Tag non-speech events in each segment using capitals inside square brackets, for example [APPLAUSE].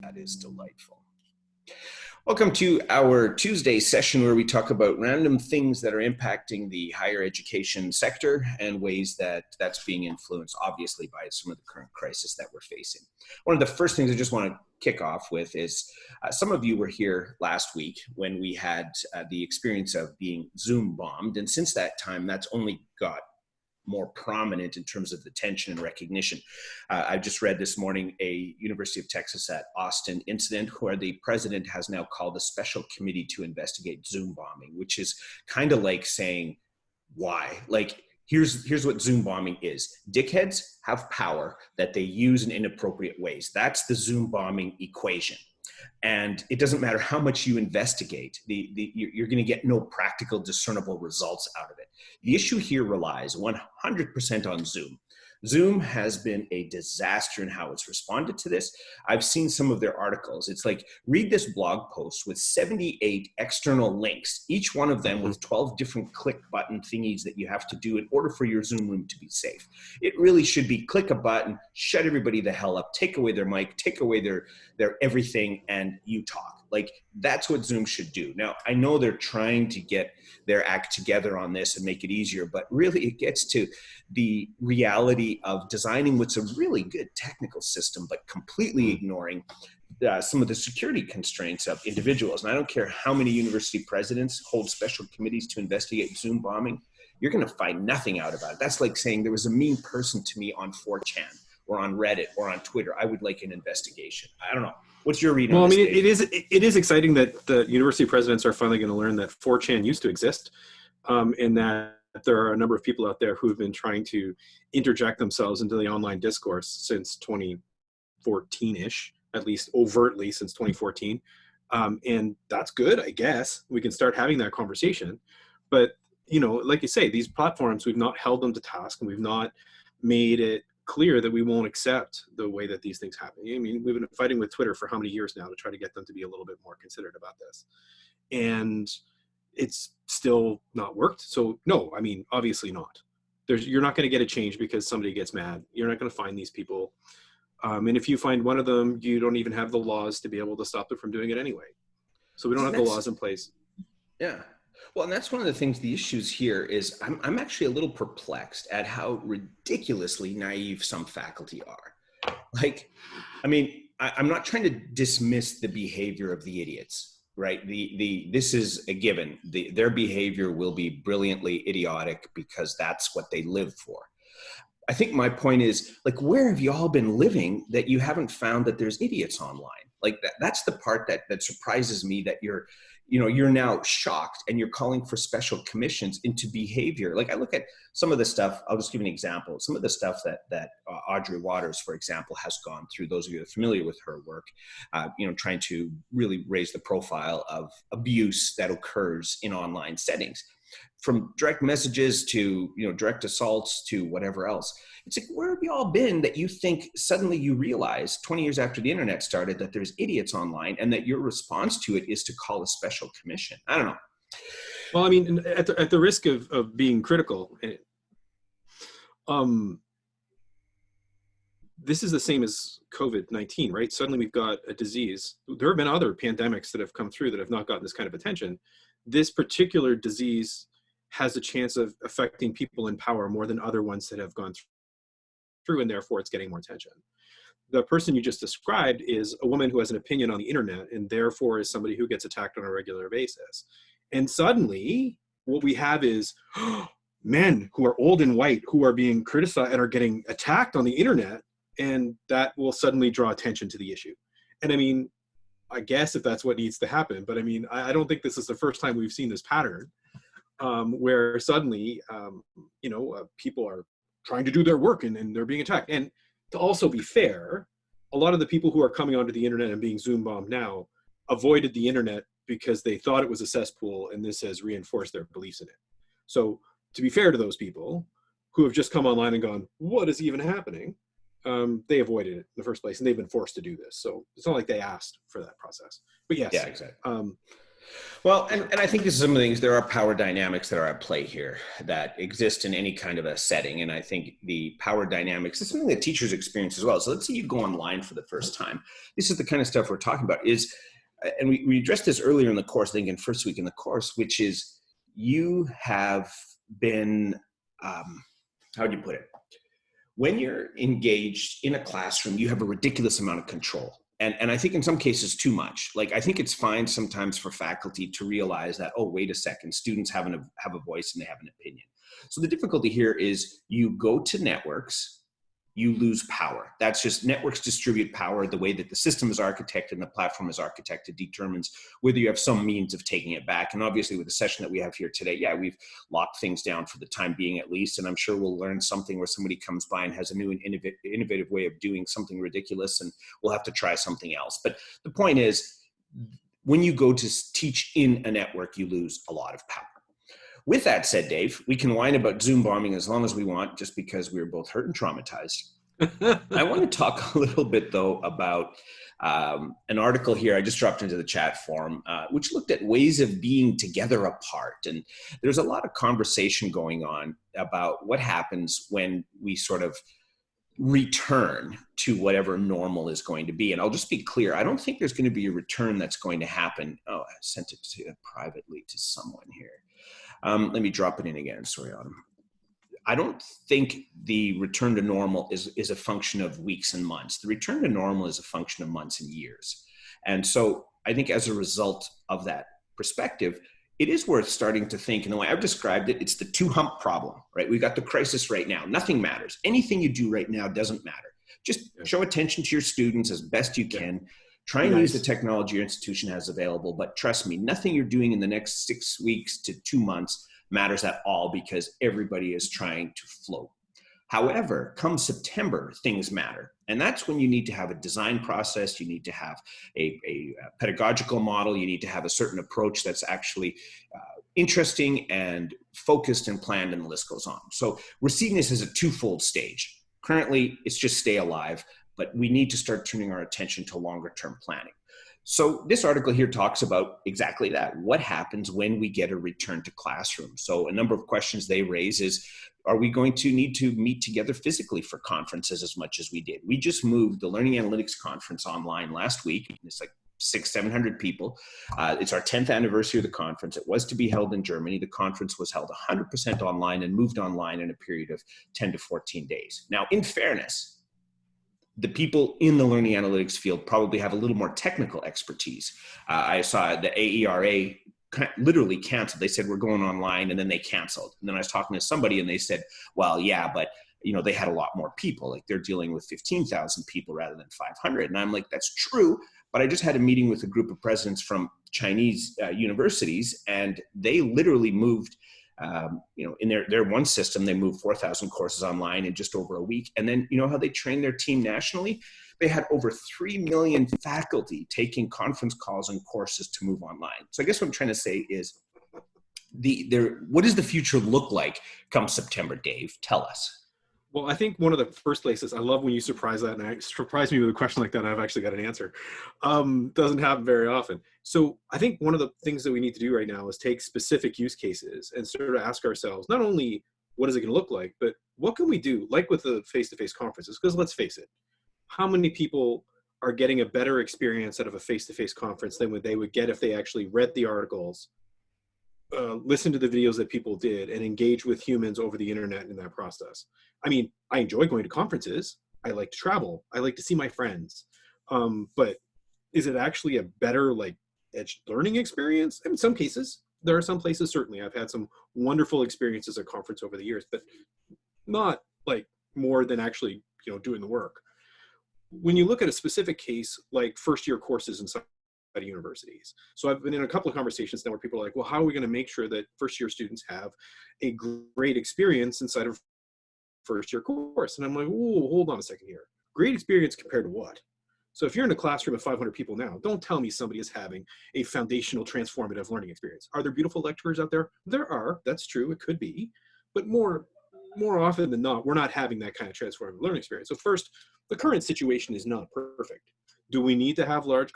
That is delightful. Welcome to our Tuesday session where we talk about random things that are impacting the higher education sector and ways that that's being influenced, obviously, by some of the current crisis that we're facing. One of the first things I just want to kick off with is uh, some of you were here last week when we had uh, the experience of being Zoom bombed. And since that time, that's only got more prominent in terms of attention and recognition. Uh, I just read this morning a University of Texas at Austin incident where the president has now called a special committee to investigate Zoom bombing, which is kind of like saying, why? Like, here's here's what zoom bombing is dickheads have power that they use in inappropriate ways that's the zoom bombing equation and it doesn't matter how much you investigate the, the you're going to get no practical discernible results out of it the issue here relies 100% on zoom Zoom has been a disaster in how it's responded to this. I've seen some of their articles. It's like, read this blog post with 78 external links, each one of them with mm-hmm. 12 different click button thingies that you have to do in order for your Zoom room to be safe. It really should be click a button, shut everybody the hell up, take away their mic, take away their, their everything, and you talk. Like that's what Zoom should do. Now, I know they're trying to get their act together on this and make it easier, but really it gets to the reality of designing what's a really good technical system, but completely mm-hmm. ignoring uh, some of the security constraints of individuals. And I don't care how many university presidents hold special committees to investigate Zoom bombing, you're going to find nothing out about it. That's like saying there was a mean person to me on 4chan or on Reddit or on Twitter. I would like an investigation. I don't know. What's your reading? Well, I mean, it, it is it is exciting that the university presidents are finally going to learn that 4chan used to exist, um, and that there are a number of people out there who have been trying to interject themselves into the online discourse since 2014-ish, at least overtly since 2014. Um, and that's good, I guess. We can start having that conversation. But, you know, like you say, these platforms, we've not held them to task and we've not made it clear that we won't accept the way that these things happen. I mean, we've been fighting with Twitter for how many years now to try to get them to be a little bit more considerate about this. And it's still not worked. So no, I mean, obviously not. There's, you're not going to get a change because somebody gets mad. You're not going to find these people. Um, and if you find one of them, you don't even have the laws to be able to stop them from doing it anyway. So we don't have the laws in place. Yeah. Well, and that's one of the things, the issues here is I'm, I'm actually a little perplexed at how ridiculously naive some faculty are. Like, I mean, I, I'm not trying to dismiss the behavior of the idiots, right? The, the, this is a given. The, their behavior will be brilliantly idiotic because that's what they live for. I think my point is like, where have you all been living that you haven't found that there's idiots online? Like that, that's the part that, that surprises me that you're, you know you're now shocked and you're calling for special commissions into behavior. Like i look at some of the stuff i'll just give an example some of the stuff that that uh, audrey watters for example has gone through those of you are familiar with her work uh, you know trying to really raise the profile of abuse that occurs in online settings from direct messages to you know direct assaults to whatever else. It's like where have you all been that you think suddenly you realize 20 years after the internet started that there's idiots online and that your response to it is to call a special commission? I don't know. Well i mean at the, at the risk of, of being critical eh, um this is the same as covid-19 right? Suddenly we've got a disease. There have been other pandemics that have come through that have not gotten this kind of attention. This particular disease has a chance of affecting people in power more than other ones that have gone through and therefore it's getting more attention. The person you just described is a woman who has an opinion on the internet and therefore is somebody who gets attacked on a regular basis. And suddenly what we have is [GASPS] men who are old and white who are being criticized and are getting attacked on the internet and that will suddenly draw attention to the issue. And I mean, I guess if that's what needs to happen. But I mean, I, I don't think this is the first time we've seen this pattern um, where suddenly, um, you know, uh, people are trying to do their work and, and they're being attacked. And to also be fair, a lot of the people who are coming onto the internet and being Zoom bombed now avoided the internet because they thought it was a cesspool and this has reinforced their beliefs in it. So to be fair to those people who have just come online and gone, what is even happening? um, they avoided it in the first place, and they've been forced to do this. So it's not like they asked for that process. But yes, yeah, exactly. Um, Well, and, and I think this is some of the things, there are power dynamics that are at play here that exist in any kind of a setting. And I think the power dynamics is something that teachers experience as well. So let's say you go online for the first time. This is the kind of stuff we're talking about is, and we, we addressed this earlier in the course, I think in first week in the course, which is you have been, um, how do you put it? When you're engaged in a classroom, you have a ridiculous amount of control and and i think in some cases too much. Like i think it's fine sometimes for faculty to realize that oh wait a second students have an have a voice and they have an opinion. So the difficulty here is you go to networks you lose power. That's just networks distribute power. The way that the system is architected and the platform is architected determines whether you have some means of taking it back. And obviously with the session that we have here today, yeah, we've locked things down for the time being at least. And I'm sure we'll learn something where somebody comes by and has a new and innovative way of doing something ridiculous and we'll have to try something else. But the point is, when you go to teach in a network, you lose a lot of power. With that said, Dave, we can whine about Zoom bombing as long as we want, just because we are both hurt and traumatized. [LAUGHS] I want to talk a little bit, though, about um, an article here I just dropped into the chat forum, uh, which looked at ways of being together apart. And there's a lot of conversation going on about what happens when we sort of return to whatever normal is going to be. And I'll just be clear, I don't think there's going to be a return that's going to happen. Oh, I sent it to, privately to someone here. Um, let me drop it in again. Sorry, Autumn. I don't think the return to normal is, is a function of weeks and months. The return to normal is a function of months and years. And so I think as a result of that perspective, it is worth starting to think in the way I've described it, it's the two hump problem, right? We've got the crisis right now. Nothing matters. Anything you do right now doesn't matter. Just show attention to your students as best you can. Try and nice. use the technology your institution has available, but trust me, nothing you're doing in the next six weeks to two months matters at all because everybody is trying to float. However, come September, things matter. And that's when you need to have a design process, you need to have a, a pedagogical model, you need to have a certain approach that's actually uh, interesting and focused and planned, and the list goes on. So we're seeing this as a twofold stage. Currently, it's just stay alive but we need to start turning our attention to longer term planning. So this article here talks about exactly that. What happens when we get a return to classroom? So a number of questions they raise is, are we going to need to meet together physically for conferences as much as we did? We just moved the Learning Analytics Conference online last week. It's like six, 700 people. Uh, it's our 10th anniversary of the conference. It was to be held in Germany. The conference was held 100% online and moved online in a period of 10 to 14 days. Now, in fairness, the people in the learning analytics field probably have a little more technical expertise. Uh, I saw the AERA literally canceled. They said, we're going online and then they canceled. And then I was talking to somebody and they said, well, yeah, but you know, they had a lot more people. Like they're dealing with 15,000 people rather than 500. And I'm like, that's true. But I just had a meeting with a group of presidents from Chinese uh, universities and they literally moved um, you know, in their, their one system, they moved 4,000 courses online in just over a week. And then, you know how they train their team nationally? They had over 3 million faculty taking conference calls and courses to move online. So I guess what I'm trying to say is the there, what does the future look like come September, Dave? Tell us. Well, I think one of the first places I love when you surprise that, and I surprise me with a question like that. I've actually got an answer. Um, doesn't happen very often. So I think one of the things that we need to do right now is take specific use cases and sort of ask ourselves not only what is it going to look like, but what can we do, like with the face-to-face -face conferences? Because let's face it, how many people are getting a better experience out of a face-to-face -face conference than what they would get if they actually read the articles, uh, listen to the videos that people did, and engage with humans over the internet in that process? I mean, I enjoy going to conferences. I like to travel. I like to see my friends. Um, but is it actually a better like edge learning experience? In some cases, there are some places certainly I've had some wonderful experiences at conference over the years, but not like more than actually you know doing the work. When you look at a specific case like first year courses inside universities. So I've been in a couple of conversations now where people are like, well, how are we going to make sure that first year students have a great experience inside of first year course. And I'm like, oh, hold on a second here. Great experience compared to what? So if you're in a classroom of 500 people now, don't tell me somebody is having a foundational transformative learning experience. Are there beautiful lecturers out there? There are, that's true, it could be. But more, more often than not, we're not having that kind of transformative learning experience. So first, the current situation is not perfect. Do we need to have large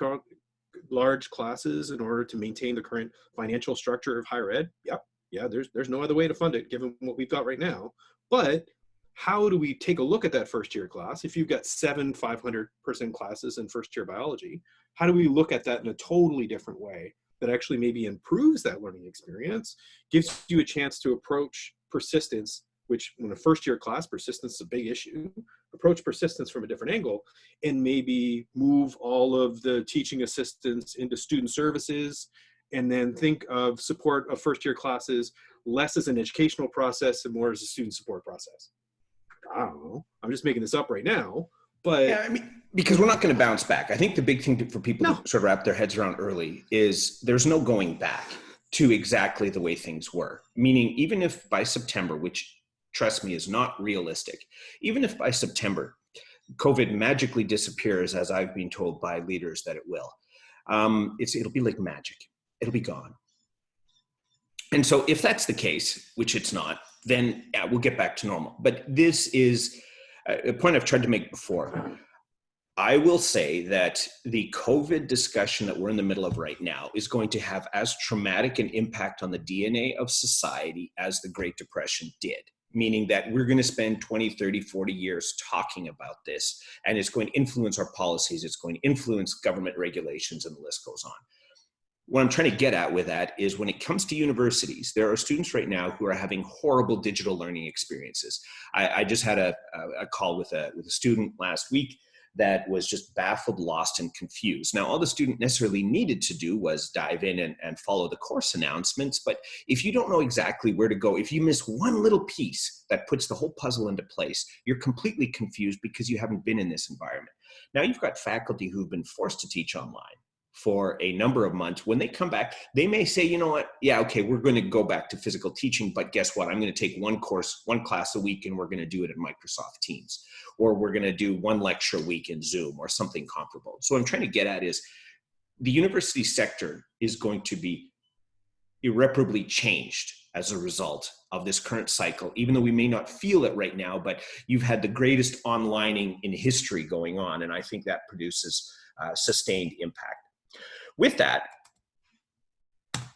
large classes in order to maintain the current financial structure of higher ed? Yep. Yeah, there's there's no other way to fund it given what we've got right now. But how do we take a look at that first year class? If you've got seven 500 person classes in first year biology, how do we look at that in a totally different way that actually maybe improves that learning experience, gives you a chance to approach persistence, which when a first year class, persistence is a big issue, approach persistence from a different angle and maybe move all of the teaching assistants into student services and then think of support of first year classes less as an educational process and more as a student support process. I don't know. I'm just making this up right now, but yeah, I mean, because we're not going to bounce back. I think the big thing to, for people No. to sort of wrap their heads around early is there's no going back to exactly the way things were. Meaning, even if by September, which trust me is not realistic, even if by September COVID magically disappears, as I've been told by leaders that it will, um, it's it'll be like magic. It'll be gone. And so, if that's the case, which it's not, then yeah, we'll get back to normal. But this is a a point I've tried to make before. I will say that the COVID discussion that we're in the middle of right now is going to have as traumatic an impact on the DNA of society as the Great Depression did. Meaning that we're going to spend 20, 30, 40 years talking about this, and it's going to influence our policies, it's going to influence government regulations, and the list goes on what I'm trying to get at with that is when it comes to universities, there are students right now who are having horrible digital learning experiences. I, I just had a, a, call with a, with a student last week that was just baffled, lost, and confused. Now, all the student necessarily needed to do was dive in and, and follow the course announcements. But if you don't know exactly where to go, if you miss one little piece that puts the whole puzzle into place, you're completely confused because you haven't been in this environment. Now, you've got faculty who've been forced to teach online for a number of months. When they come back, they may say, you know what, yeah, okay, we're going to go back to physical teaching, but guess what? I'm going to take one course, one class a week, and we're going to do it in Microsoft Teams, or we're going to do one lecture a week in Zoom, or something comparable. So what I'm trying to get at is the university sector is going to be irreparably changed as a result of this current cycle, even though we may not feel it right now, but you've had the greatest onlining in history going on, and I think that produces uh, sustained impact with that,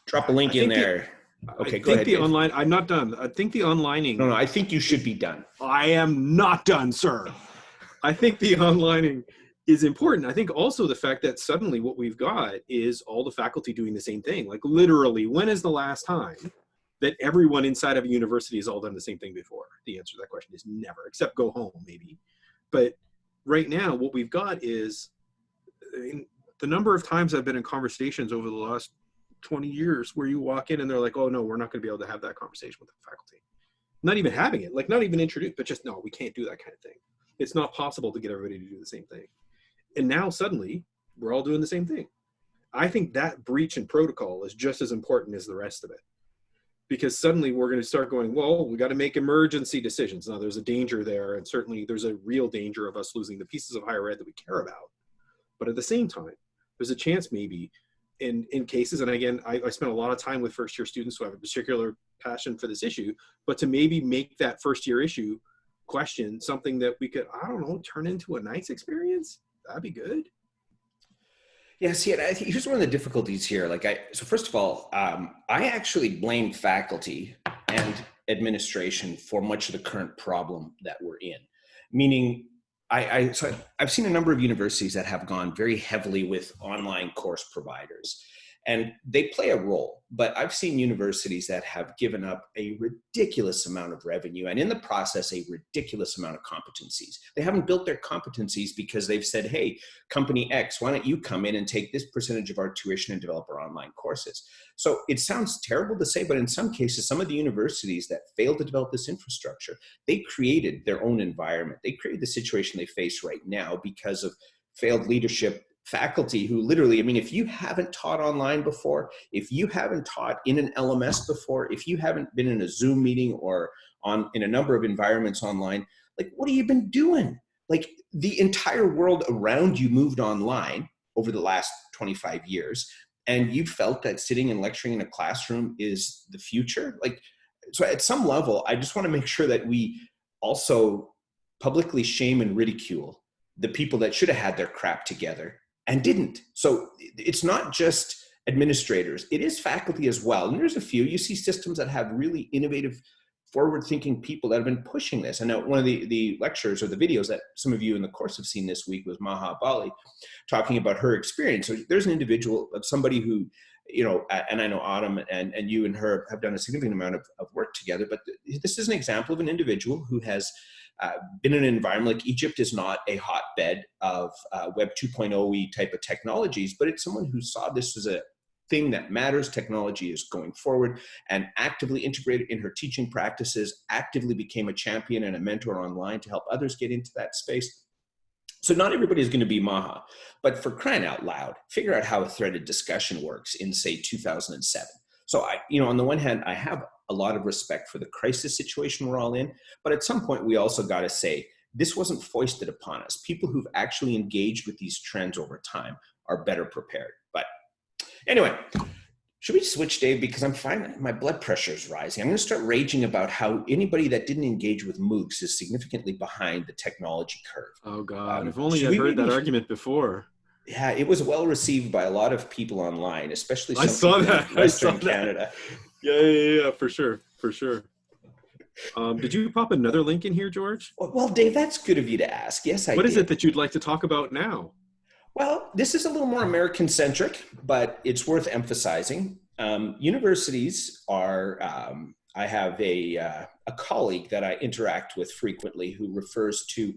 drop a link in think the- there. I Okay, think ahead, the Dave. online. I'm not done. I think the onlining. no, no, I think you should be done. I am not done, sir. I think the onlining is important. I think also the fact that suddenly what we've got is all the faculty doing the same thing. Like literally, when is the last time that everyone inside of a university has all done the same thing before? The answer to that question is never, except go home maybe. But right now, what we've got is I mean, the number of times I've been in conversations over the last 20 years where you walk in and they're like, oh no, we're not going to be able to have that conversation with the faculty. Not even having it, like not even introduced, but just no, we can't do that kind of thing. It's not possible to get everybody to do the same thing. And now suddenly we're all doing the same thing. I think that breach in protocol is just as important as the rest of it. Because suddenly we're going to start going, well, we got to make emergency decisions. Now there's a danger there, and certainly there's a real danger of us losing the pieces of higher ed that we care about. But at the same time, there's a chance maybe in in cases and again I, I spent a lot of time with first year students who have a particular passion for this issue but to maybe make that first year issue question something that we could i don't know turn into a nice experience that'd be good Yeah, see, I think here's one of the difficulties here. Like, I so first of all, um, I actually blame faculty and administration for much of the current problem that we're in. Meaning, I, I so I've seen a number of universities that have gone very heavily with online course providers, and they play a role. But I've seen universities that have given up a ridiculous amount of revenue, and in the process, a ridiculous amount of competencies. They haven't built their competencies because they've said, "Hey, company X, why don't you come in and take this percentage of our tuition and develop our online courses? So it sounds terrible to say, but in some cases, some of the universities that failed to develop this infrastructure, they created their own environment. They created the situation they face right now because of failed leadership faculty who literally, I mean, if you haven't taught online before, if you haven't taught in an LMS before, if you haven't been in a Zoom meeting or on in a number of environments online, like what have you been doing? Like the entire world around you moved online over the last 25 years and you felt that sitting and lecturing in a classroom is the future like so at some level i just want to make sure that we also publicly shame and ridicule the people that should have had their crap together and didn't. So it's not just administrators, it is faculty as well. And there's a few, you see systems that have really innovative forward thinking people that have been pushing this. And one of the, the lectures or the videos that some of you in the course have seen this week was Maha Bali talking about her experience. So there's an individual of somebody who, you know, and I know Autumn and, and you and her have done a significant amount of, of work together, but this is an example of an individual who has uh, been in an environment like Egypt is not a hotbed of uh, Web 2.0 type of technologies, but it's someone who saw this as a thing that matters. Technology is going forward and actively integrated in her teaching practices, actively became a champion and a mentor online to help others get into that space. So not everybody is going to be Maha, but for crying out loud, figure out how a threaded discussion works in say 2007. So I, you know, on the one hand, I have a lot of respect for the crisis situation we're all in, but at some point we also got to say, this wasn't foisted upon us. People who've actually engaged with these trends over time are better prepared. But Anyway, should we switch, Dave? Because I'm finding my blood pressure is rising. I'm going to start raging about how anybody that didn't engage with MOOCs is significantly behind the technology curve. Oh God! Um, if only I'd heard that argument before. Yeah, it was well received by a lot of people online, especially I saw that. Western I saw Canada. That. Yeah, yeah, yeah, for sure, for sure. Um, did you pop another link in here, George? Well, Dave, that's good of you to ask. Yes, I. What did. is it that you'd like to talk about now? Well, this is a little more American centric, but it's worth emphasizing. Um, universities are, um, I have a, uh, a colleague that I interact with frequently who refers to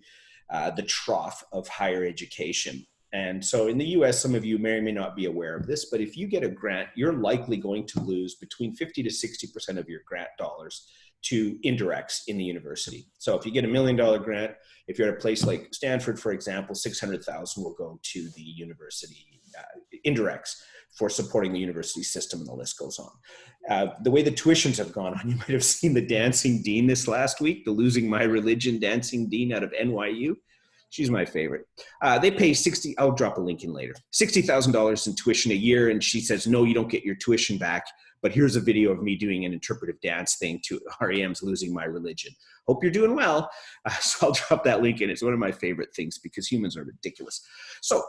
uh, the trough of higher education. And so in the US, some of you may or may not be aware of this, but if you get a grant, you're likely going to lose between 50 to 60% of your grant dollars to indirects in the university. So if you get a million dollar grant, if you're at a place like Stanford, for example, 600,000 will go to the university uh, indirects for supporting the university system and the list goes on. Uh, the way the tuitions have gone on, [LAUGHS] you might have seen the dancing dean this last week, the losing my religion dancing dean out of NYU. She's my favorite. Uh, they pay 60, I'll drop a link in later, $60,000 in tuition a year. And she says, no, you don't get your tuition back but here's a video of me doing an interpretive dance thing to [LAUGHS] REM's Losing My Religion. Hope you're doing well. Uh, [LAUGHS] so I'll drop that link in. It's one of my favorite things because humans are ridiculous. So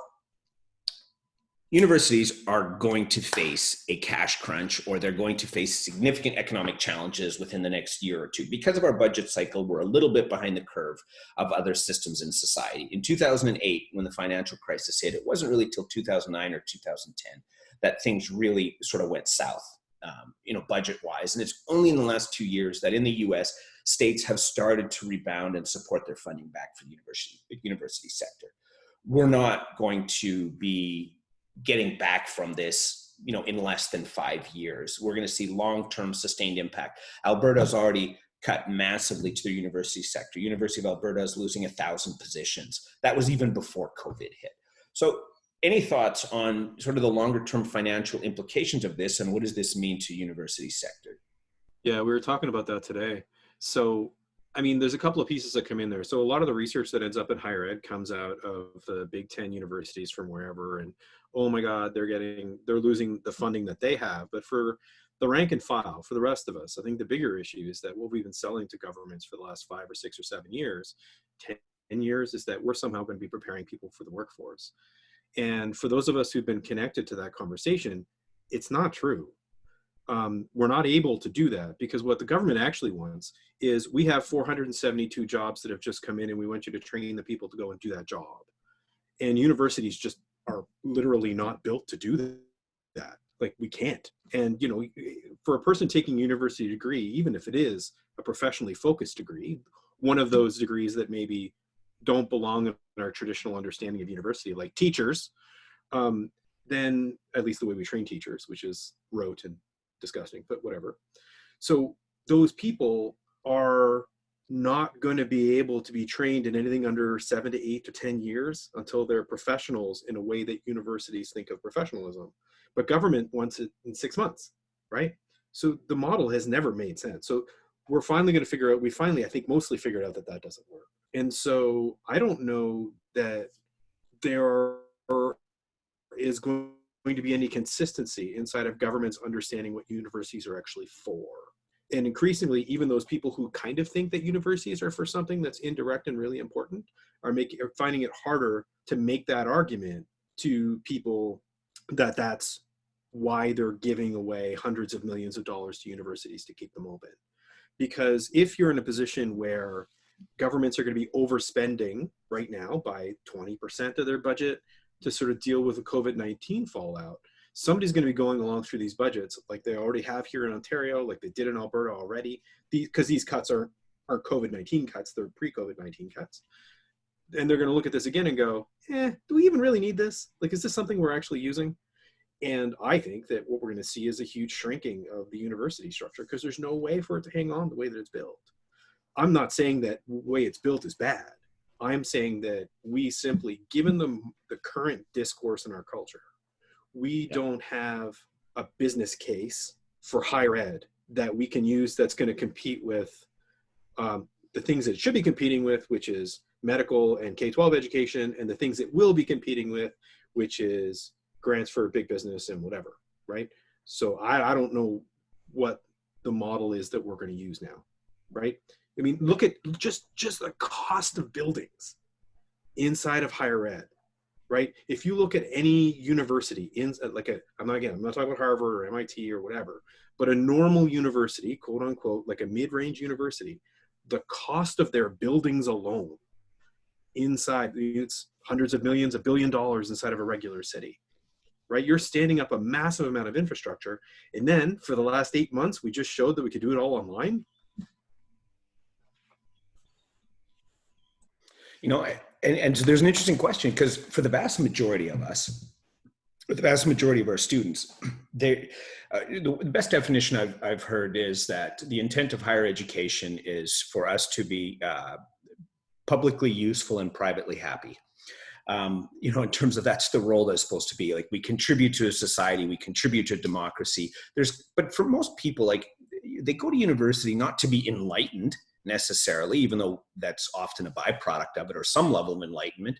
universities are going to face a cash crunch or they're going to face significant economic challenges within the next year or two. Because of our budget cycle, we're a little bit behind the curve of other systems in society. In 2008, when the financial crisis hit, it wasn't really till 2009 or 2010 that things really sort of went south um, you know, budget wise. And it's only in the last two years that in the US, states have started to rebound and support their funding back for the university, university sector. We're not going to be getting back from this, you know, in less than five years. We're going to see long-term sustained impact. Alberta's already cut massively to the university sector. University of Alberta is losing a thousand positions. That was even before COVID hit. So any thoughts on sort of the longer term financial implications of this and what does this mean to university sector? Yeah, we were talking about that today. So, I mean, there's a couple of pieces that come in there. So a lot of the research that ends up in higher ed comes out of the Big Ten universities from wherever, and oh my God, they're getting, they're losing the funding that they have. But for the rank and file, for the rest of us, I think the bigger issue is that what we've been selling to governments for the last five or six or seven years, 10 years, is that we're somehow going to be preparing people for the workforce. And for those of us who've been connected to that conversation, it's not true. Um, we're not able to do that because what the government actually wants is we have 472 jobs that have just come in and we want you to train the people to go and do that job. And universities just are literally not built to do that. Like we can't. And you know, for a person taking university degree, even if it is a professionally focused degree, one of those degrees that maybe don't belong in our traditional understanding of university, like teachers, um, then at least the way we train teachers, which is rote and disgusting, but whatever. So those people are not going to be able to be trained in anything under seven to eight to 10 years until they're professionals in a way that universities think of professionalism. But government wants it in six months, right? So the model has never made sense. So we're finally going to figure out, we finally, I think, mostly figured out that that doesn't work. And so I don't know that there is going to be any consistency inside of governments understanding what universities are actually for. And increasingly, even those people who kind of think that universities are for something that's indirect and really important are making are finding it harder to make that argument to people that that's why they're giving away hundreds of millions of dollars to universities to keep them open. Because if you're in a position where governments are going to be overspending right now by 20% of their budget to sort of deal with the COVID-19 fallout, somebody's going to be going along through these budgets like they already have here in Ontario, like they did in Alberta already, because these, these cuts are, are COVID-19 cuts, they're pre-COVID-19 cuts. And they're going to look at this again and go, eh, do we even really need this? Like, is this something we're actually using? And I think that what we're going to see is a huge shrinking of the university structure because there's no way for it to hang on the way that it's built. I'm not saying that the way it's built is bad. I'm saying that we simply, given the, the current discourse in our culture, we yeah. don't have a business case for higher ed that we can use that's going to compete with um, the things that it should be competing with, which is medical and K-12 education, and the things it will be competing with, which is grants for big business and whatever, right? So I, I don't know what the model is that we're going to use now, right? I mean, look at just just the cost of buildings inside of higher ed, right? If you look at any university in like a, I'm not again, I'm not talking about Harvard or MIT or whatever, but a normal university, quote unquote, like a mid-range university, the cost of their buildings alone inside it's hundreds of millions, a billion dollars inside of a regular city right? You're standing up a massive amount of infrastructure. And then for the last eight months, we just showed that we could do it all online. You know, and, and so there's an interesting question because for the vast majority of us, the vast majority of our students, they, uh, the best definition I've, I've heard is that the intent of higher education is for us to be uh, publicly useful and privately happy um, you know, in terms of that's the role that's supposed to be. Like we contribute to a society, we contribute to democracy. There's, but for most people, like they go to university not to be enlightened necessarily, even though that's often a byproduct of it or some level of enlightenment.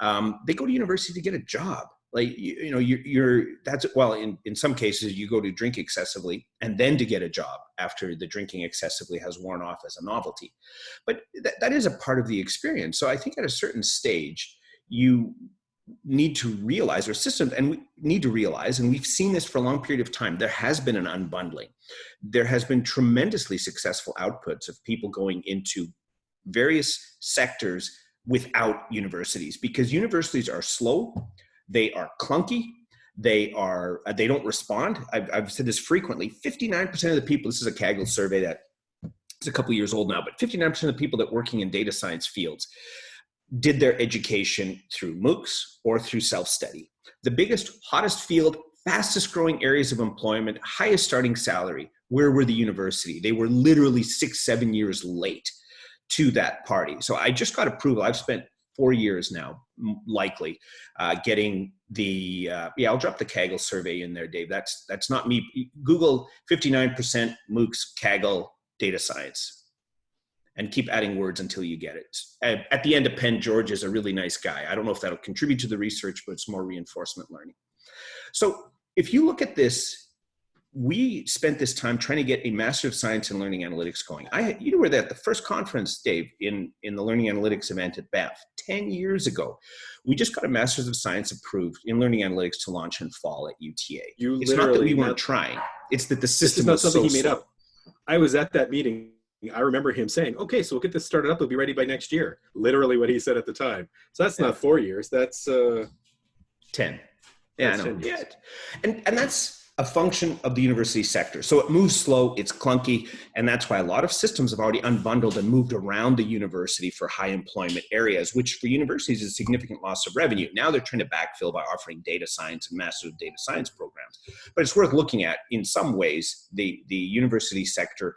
Um, they go to university to get a job. Like, you, you know, you're, you're, that's, well, in, in some cases you go to drink excessively and then to get a job after the drinking excessively has worn off as a novelty. But that, that is a part of the experience. So I think at a certain stage, you need to realize or systems and we need to realize and we've seen this for a long period of time there has been an unbundling. There has been tremendously successful outputs of people going into various sectors without universities because universities are slow they are clunky they are uh, they don't respond. I've, I've said this frequently 59% of the people this is a kaggle survey that it's a couple years old now but 59% of the people that working in data science fields did their education through MOOCs or through self-study. The biggest, hottest field, fastest growing areas of employment, highest starting salary, where were the university? They were literally six, seven years late to that party. So I just got approval. I've spent four years now, likely, uh, getting the, uh, yeah, I'll drop the Kaggle survey in there, Dave. That's, that's not me. Google 59% MOOCs, Kaggle, data science and keep adding words until you get it. At, the end, Append George is a really nice guy. I don't know if that'll contribute to the research, but it's more reinforcement learning. So if you look at this, we spent this time trying to get a Master of Science in Learning Analytics going. I, you were there at the first conference, Dave, in, in the Learning Analytics event at Banff 10 years ago. We just got a Master's of Science approved in Learning Analytics to launch in fall at UTA. You it's not that we weren't trying. It's that the system is not something so he made slow. up. I was at that meeting I remember him saying, okay, so we'll get this started up. It'll be ready by next year. Literally what he said at the time. So that's yeah. not four years. That's uh, 10. Yeah, that's I know. Yeah. And, and that's, a function of the university sector. So it moves slow, it's clunky, and that's why a lot of systems have already unbundled and moved around the university for high employment areas, which for universities is a significant loss of revenue. Now they're trying to backfill by offering data science and master data science programs. But it's worth looking at in some ways, the, the university sector,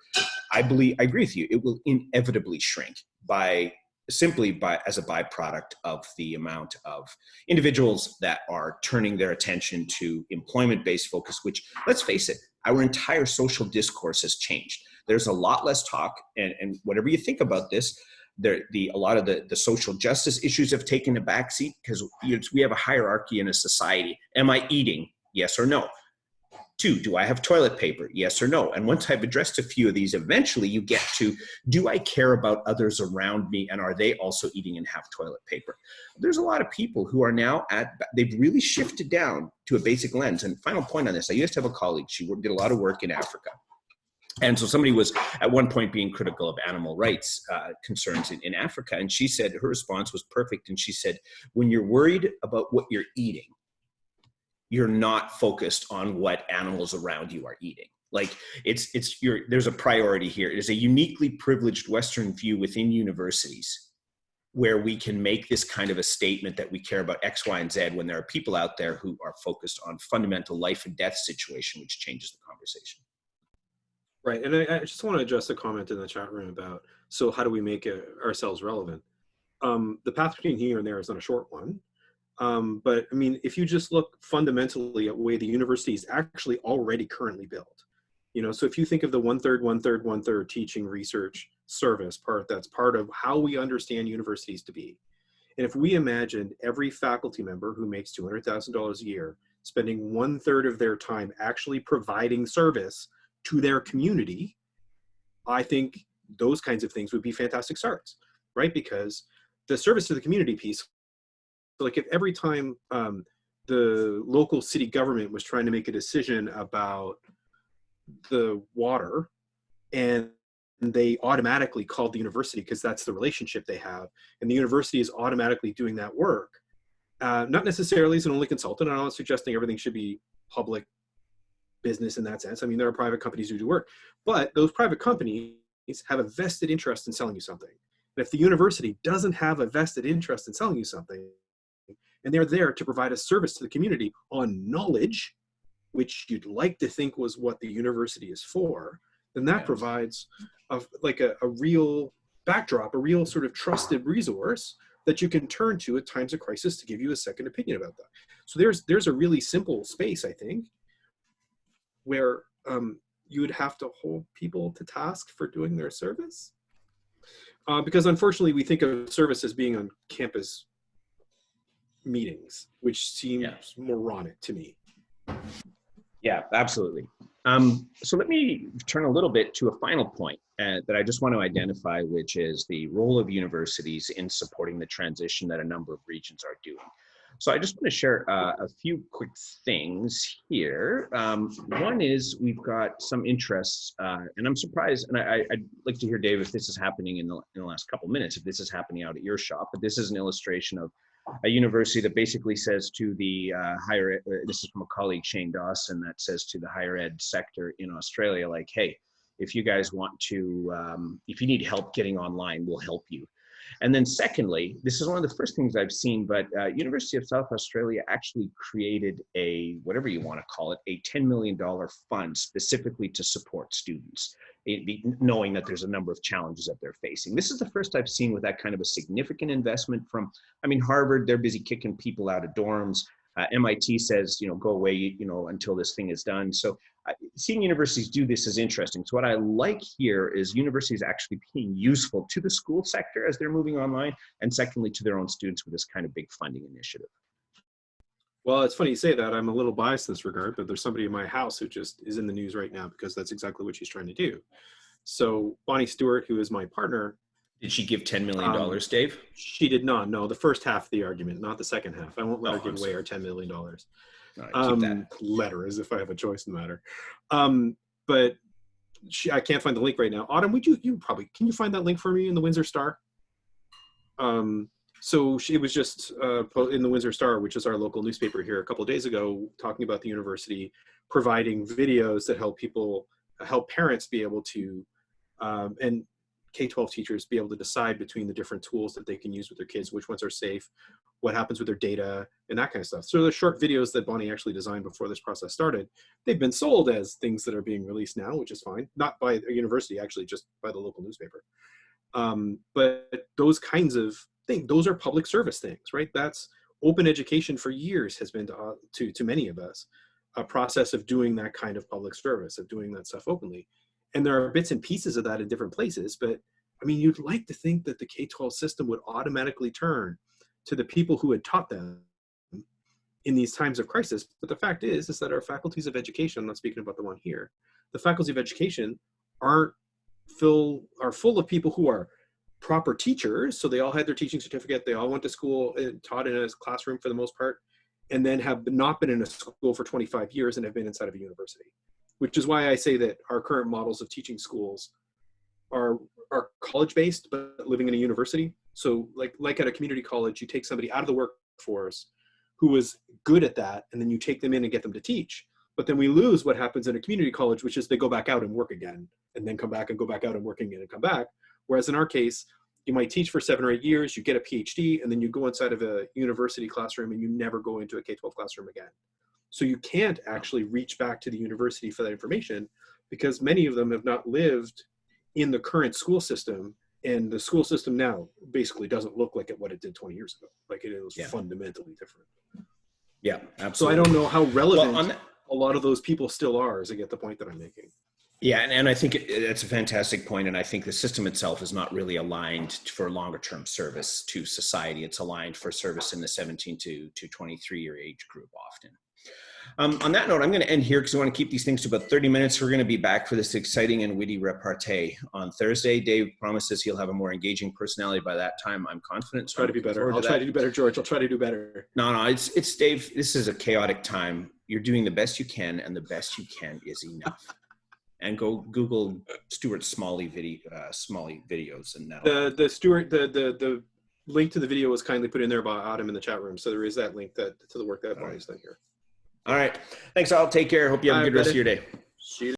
I believe, I agree with you, it will inevitably shrink by simply by as a byproduct of the amount of individuals that are turning their attention to employment-based focus, which let's face it, our entire social discourse has changed. There's a lot less talk and, and whatever you think about this, there, the, a lot of the, the social justice issues have taken a backseat because we have a hierarchy in a society. Am I eating? Yes or no. Two, do I have toilet paper? Yes or no? And once I've addressed a few of these, eventually you get to, do I care about others around me and are they also eating and have toilet paper? There's a lot of people who are now at, they've really shifted down to a basic lens. And final point on this, I used to have a colleague, she did a lot of work in Africa. And so somebody was at one point being critical of animal rights uh, concerns in, in Africa. And she said, her response was perfect. And she said, when you're worried about what you're eating, you're not focused on what animals around you are eating. Like it's it's your there's a priority here. It is a uniquely privileged western view within universities where we can make this kind of a statement that we care about x y and z when there are people out there who are focused on fundamental life and death situation which changes the conversation. Right and i, I just want to address a comment in the chat room about so how do we make ourselves relevant? Um, the path between here and there is not a short one um, but I mean, if you just look fundamentally at the way the university is actually already currently built, you know, so if you think of the one third, one third, one third teaching research service part, that's part of how we understand universities to be. And if we imagined every faculty member who makes $200,000 a year spending one third of their time actually providing service to their community, I think those kinds of things would be fantastic starts, right? Because the service to the community piece like if every time um, the local city government was trying to make a decision about the water and they automatically called the university because that's the relationship they have and the university is automatically doing that work uh, not necessarily as an only consultant i'm not suggesting everything should be public business in that sense. I mean there are private companies who do work but those private companies have a vested interest in selling you something. And if the university doesn't have a vested interest in selling you something and they're there to provide a service to the community on knowledge, which you'd like to think was what the university is for, then that yes. provides a, like a, a real backdrop, a real sort of trusted resource that you can turn to at times of crisis to give you a second opinion about that. So there's there's a really simple space, I think, where um, you would have to hold people to task for doing their service. Uh, because unfortunately, we think of service as being on campus meetings, which seems yeah. moronic to me. Yeah, absolutely. Um, so let me turn a little bit to a final point uh, that I just want to identify, which is the role of universities in supporting the transition that a number of regions are doing. So I just want to share uh, a few quick things here. Um, one is we've got some interests, uh, and I'm surprised, and I, would like to hear, Dave, if this is happening in the, in the last couple minutes, if this is happening out at your shop, but this is an illustration of a university that basically says to the uh, higher ed, uh, this is from a colleague Shane Dawson that says to the higher ed sector in Australia like hey if you guys want to um, if you need help getting online we'll help you and then secondly this is one of the first things I've seen but uh, University of South Australia actually created a whatever you want to call it a $10 million fund specifically to support students knowing that there's a number of challenges that they're facing. This is the first I've seen with that kind of a significant investment from, I mean, Harvard, they're busy kicking people out of dorms. Uh, MIT says, you know, go away, you know, until this thing is done. So seeing universities do this is interesting. So what I like here is universities actually being useful to the school sector as they're moving online, and secondly, to their own students with this kind of big funding initiative. Well, it's funny you say that. I'm a little biased in this regard, but there's somebody in my house who just is in the news right now because that's exactly what she's trying to do. So Bonnie Stewart, who is my partner. Did she give $10 million, um, Dave? She did not. No, the first half of the argument, not the second half. I won't let oh, her give I'm away sorry. our $10 million. Right, um, let her as if I have a choice in the matter. Um, but she, I can't find the link right now. Autumn, would you, you probably, can you find that link for me in the Windsor Star? Um, so she was just uh, in the Windsor Star, which is our local newspaper here, a couple days ago, talking about the university providing videos that help people, help parents be able to, um, and K-12 teachers be able to decide between the different tools that they can use with their kids, which ones are safe, what happens with their data, and that kind of stuff. So the short videos that Bonnie actually designed before this process started, they've been sold as things that are being released now, which is fine. Not by a university, actually, just by the local newspaper. Um, but those kinds of things, Those are public service things, right? That's open education for years has been to, uh, to, to many of us, a process of doing that kind of public service, of doing that stuff openly. And there are bits and pieces of that in different places, but I mean, you'd like to think that the K-12 system would automatically turn to the people who had taught them in these times of crisis. But the fact is, is that our faculties of education, I'm not speaking about the one here, the faculties of education aren't full, are full of people who are proper teachers. So they all had their teaching certificate. They all went to school, and taught in a classroom for the most part, and then have not been in a school for 25 years and have been inside of a university. Which is why I say that our current models of teaching schools are are college based but living in a university. So like like at a community college, you take somebody out of the workforce who was good at that, and then you take them in and get them to teach. But then we lose what happens in a community college, which is they go back out and work again, and then come back and go back out and work again and come back. Whereas in our case, you might teach for seven or eight years, you get a PhD, and then you go inside of a university classroom and you never go into a K-12 classroom again. So you can't actually reach back to the university for that information because many of them have not lived in the current school system and the school system now basically doesn't look like it what it did 20 years ago like it is Yeah. fundamentally different Yeah, so i don't know how relevant Well, on that- a lot of those people still are as i get the point that i'm making Yeah, and, and I think it, it's a fantastic point, and I think the system itself is not really aligned for longer term service to society. It's aligned for service in the 17 to, to 23 year age group often. Um, on that note, I'm going to end here because I want to keep these things to about 30 minutes. We're going to be back for this exciting and witty repartee on Thursday. Dave promises he'll have a more engaging personality by that time. I'm confident. so try to be better. I'll to try to do better george i'll try to do better No, no, it's it's Dave. This is a chaotic time. You're doing the best you can, and the best you can is enough. [LAUGHS] and go Google Stuart Smalley video, uh, Smalley videos, and that'll. the the Stuart the the the link to the video was kindly put in there by adam in the chat room so there is that link that to the work that bonnie's done here All right, thanks. All take care. Hope you have a good right, rest of your day. see you